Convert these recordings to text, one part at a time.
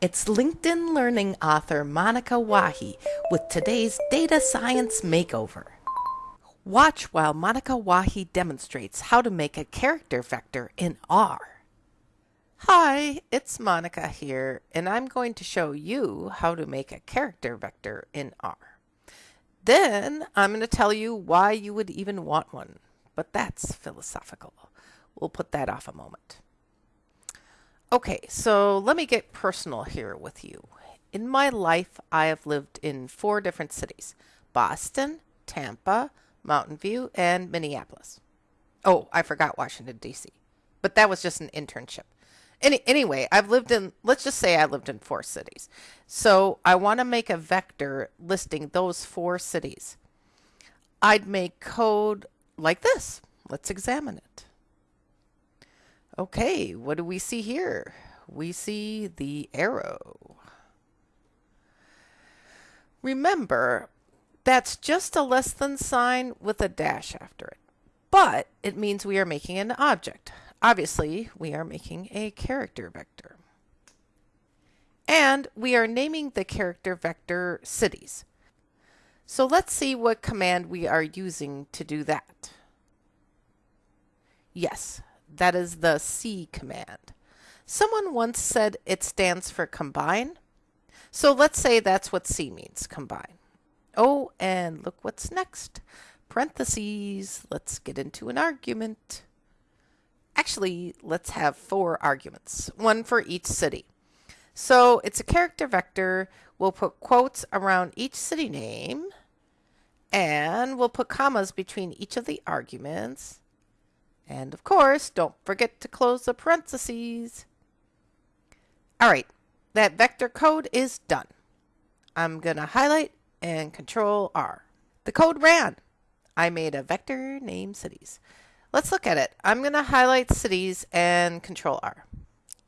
It's LinkedIn Learning author Monika Wahi with today's Data Science Makeover. Watch while Monika Wahi demonstrates how to make a character vector in R. Hi, it's Monika here, and I'm going to show you how to make a character vector in R. Then I'm going to tell you why you would even want one, but that's philosophical. We'll put that off a moment. Okay, so let me get personal here with you. In my life, I have lived in four different cities Boston, Tampa, Mountain View, and Minneapolis. Oh, I forgot Washington, D.C., but that was just an internship. Any, anyway, I've lived in, let's just say I lived in four cities. So I want to make a vector listing those four cities. I'd make code like this. Let's examine it. Okay, what do we see here? We see the arrow. Remember, that's just a less than sign with a dash after it. But it means we are making an object. Obviously, we are making a character vector. And we are naming the character vector cities. So let's see what command we are using to do that. Yes, that is the C command. Someone once said it stands for combine. So let's say that's what C means, combine. Oh, and look what's next. Parentheses. Let's get into an argument. Actually, let's have four arguments, one for each city. So it's a character vector. We'll put quotes around each city name, and we'll put commas between each of the arguments. And of course, don't forget to close the parentheses. All right, that vector code is done. I'm going to highlight and control R. The code ran. I made a vector named cities. Let's look at it. I'm going to highlight cities and control R.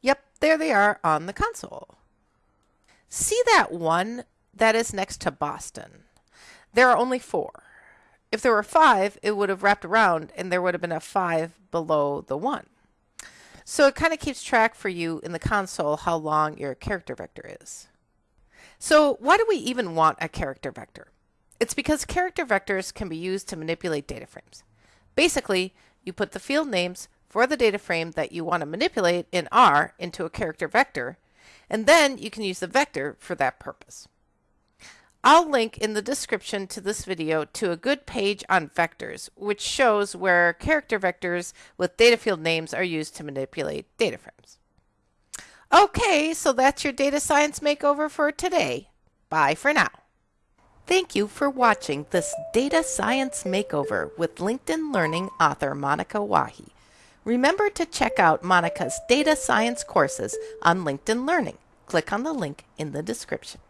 Yep, there they are on the console. See that one that is next to Boston? There are only four. If there were five, it would have wrapped around and there would have been a five below the one. So it kind of keeps track for you in the console how long your character vector is. So why do we even want a character vector? It's because character vectors can be used to manipulate data frames. Basically, you put the field names for the data frame that you want to manipulate in R into a character vector, and then you can use the vector for that purpose. I'll link in the description to this video to a good page on vectors, which shows where character vectors with data field names are used to manipulate data frames. Okay, so that's your data science makeover for today. Bye for now. Thank you for watching this data science makeover with LinkedIn Learning author Monika Wahi. Remember to check out Monika's data science courses on LinkedIn Learning. Click on the link in the description.